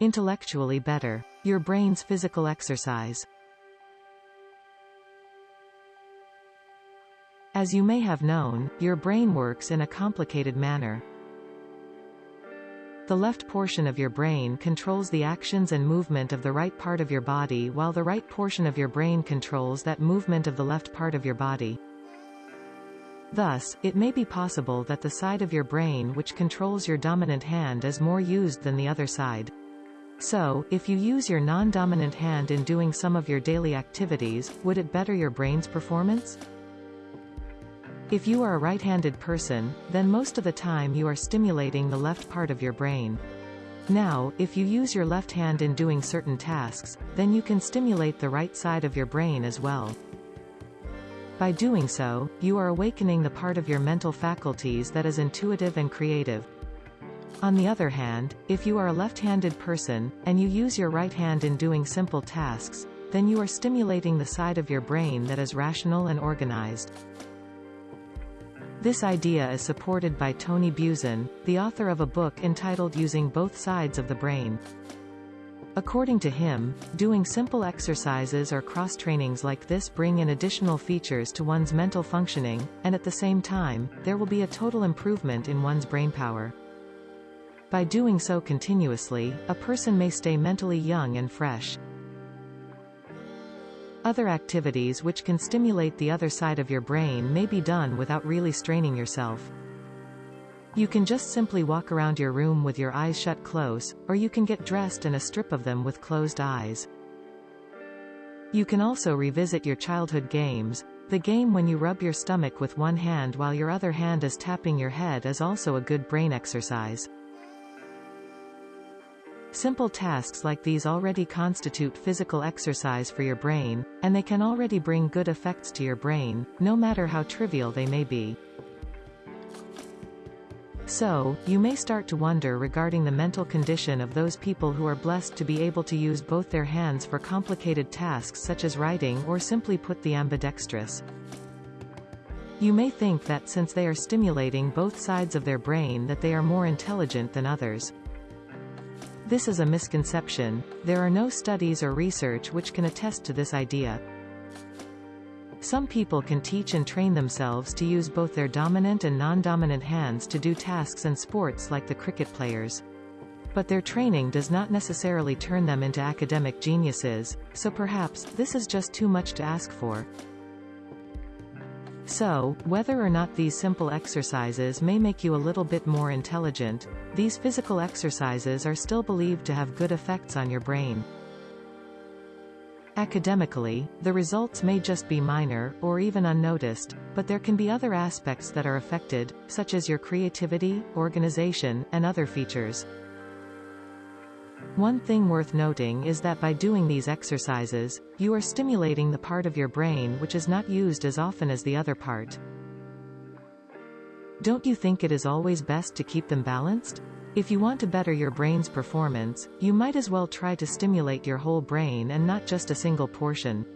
Intellectually better. Your brain's physical exercise. As you may have known, your brain works in a complicated manner. The left portion of your brain controls the actions and movement of the right part of your body while the right portion of your brain controls that movement of the left part of your body. Thus, it may be possible that the side of your brain which controls your dominant hand is more used than the other side. So, if you use your non-dominant hand in doing some of your daily activities, would it better your brain's performance? If you are a right-handed person, then most of the time you are stimulating the left part of your brain. Now, if you use your left hand in doing certain tasks, then you can stimulate the right side of your brain as well. By doing so, you are awakening the part of your mental faculties that is intuitive and creative. On the other hand, if you are a left-handed person, and you use your right hand in doing simple tasks, then you are stimulating the side of your brain that is rational and organized. This idea is supported by Tony Buzan, the author of a book entitled Using Both Sides of the Brain. According to him, doing simple exercises or cross-trainings like this bring in additional features to one's mental functioning, and at the same time, there will be a total improvement in one's brain power. By doing so continuously, a person may stay mentally young and fresh. Other activities which can stimulate the other side of your brain may be done without really straining yourself. You can just simply walk around your room with your eyes shut close, or you can get dressed in a strip of them with closed eyes. You can also revisit your childhood games. The game when you rub your stomach with one hand while your other hand is tapping your head is also a good brain exercise. Simple tasks like these already constitute physical exercise for your brain, and they can already bring good effects to your brain, no matter how trivial they may be. So, you may start to wonder regarding the mental condition of those people who are blessed to be able to use both their hands for complicated tasks such as writing or simply put the ambidextrous. You may think that since they are stimulating both sides of their brain that they are more intelligent than others. This is a misconception, there are no studies or research which can attest to this idea. Some people can teach and train themselves to use both their dominant and non-dominant hands to do tasks and sports like the cricket players. But their training does not necessarily turn them into academic geniuses, so perhaps, this is just too much to ask for. So, whether or not these simple exercises may make you a little bit more intelligent, these physical exercises are still believed to have good effects on your brain. Academically, the results may just be minor, or even unnoticed, but there can be other aspects that are affected, such as your creativity, organization, and other features. One thing worth noting is that by doing these exercises, you are stimulating the part of your brain which is not used as often as the other part. Don't you think it is always best to keep them balanced? If you want to better your brain's performance, you might as well try to stimulate your whole brain and not just a single portion.